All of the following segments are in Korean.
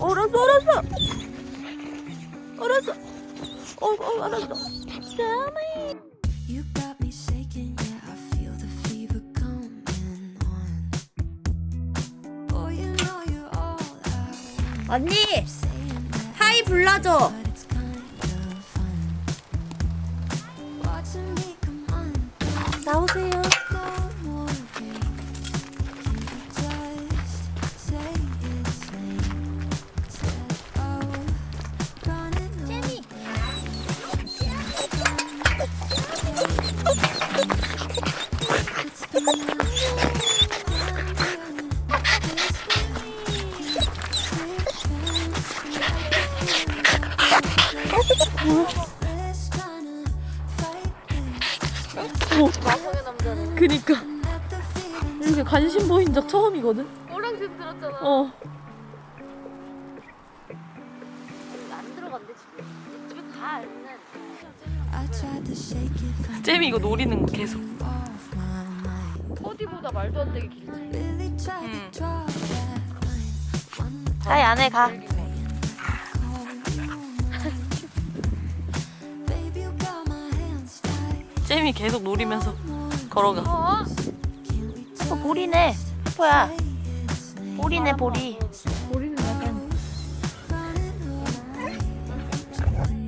알았어 알았어 알았어 어, 어 알았어 다음에. 언니 하이 불러줘 마성의 남자네 그니까 이렇게 관심 보인 적 처음이거든 오랑색 들었잖아. 어 안 들어간대. 집에 잼이 이거 노리는 거 계속. 어디보다 말도 안 되게 길지. One more 하이 안에 가 잼이 계속 노리면서 걸어가 어? 어, it's lame? 볼이네 볼이 우리는 약간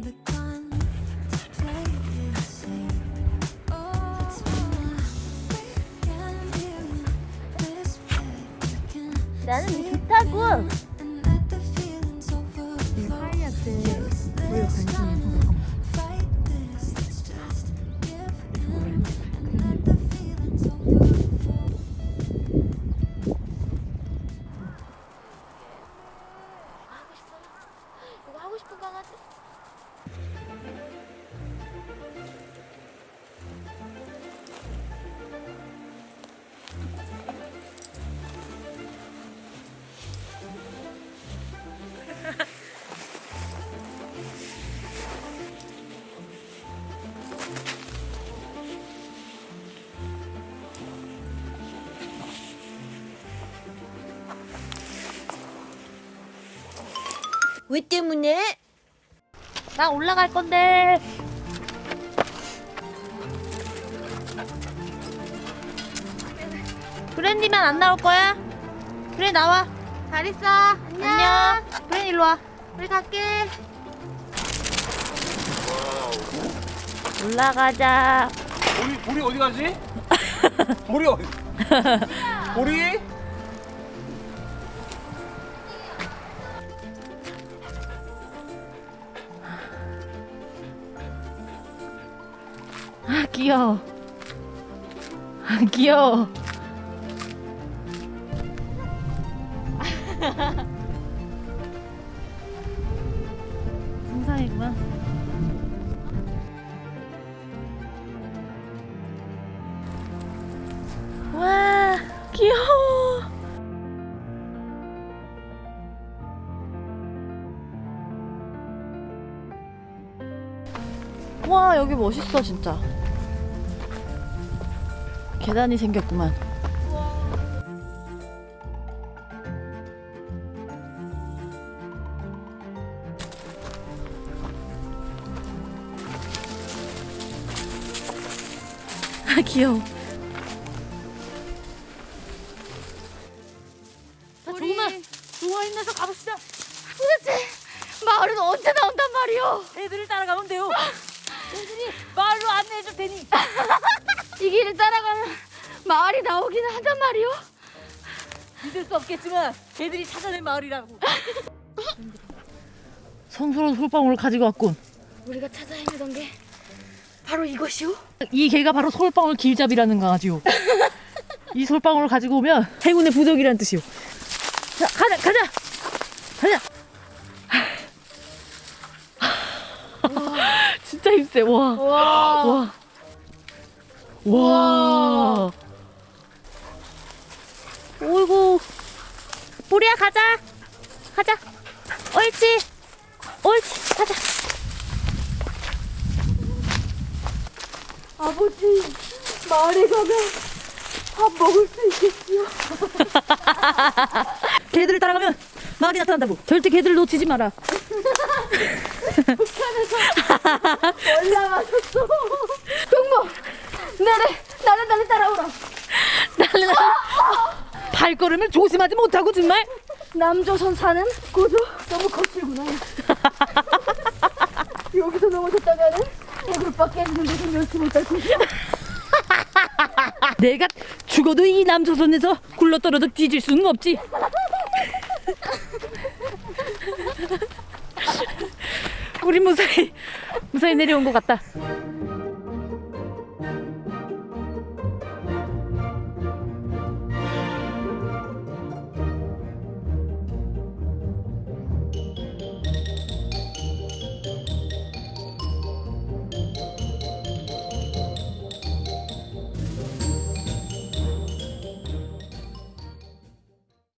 the contemplate 왜 때문에? 나 올라갈 건데 브랜디만 안 나올 거야? 그래 나와 잘 있어. 안녕. 안녕 브랜 일로 와 우리 갈게. 올라가자 우리 우리 어디 가지? 우리 어디? 우리? 귀여워. 아 귀여워. 정상이구만 와 귀여워. 와 여기 멋있어 진짜 계단이 생겼구만. 아 귀여워. 조금만 가봅시다. 도대체 마을은 언제 나온단 말이오? 애들을 따라가면 돼요. 애들이 마을로 안내해줄 테니 이 길을 따라가면 마을이 나오기는 한단 말이오? 믿을 수 없겠지만 걔들이 찾아낸 마을이라고. 성스러운 솔방울을 가지고 왔군. 우리가 찾아 헤매던 게 바로 이것이오? 이 개가 바로 솔방울 길잡이라는 강아지요 이 솔방울을 가지고 오면 행운의 부적이라는 뜻이요 자 가자 가자! 가자! 진짜 힘세. 와. 와. 와. 와. 오이고. 보리야 가자. 가자. 옳지. 옳지. 가자. 아버지 마을에 가면 밥 먹을 수 있겠지요? 개들을 따라가면 마을이 나타난다고. 절대 개들을 놓치지 마라. 올라가셨어. 동무 나를 나를 나를 따라오라. 나는 발걸음을 조심하지 못하고 정말. 남조선 사는 고조 너무 거칠구나. 여기서 넘어졌다가는 무릎밖에 했는데 좀 연습 못할 것이야. 내가 죽어도 이 남조선에서 굴러떨어져 뒤질 수는 없지. 우리 무사히 무사히 내려온 것 같다.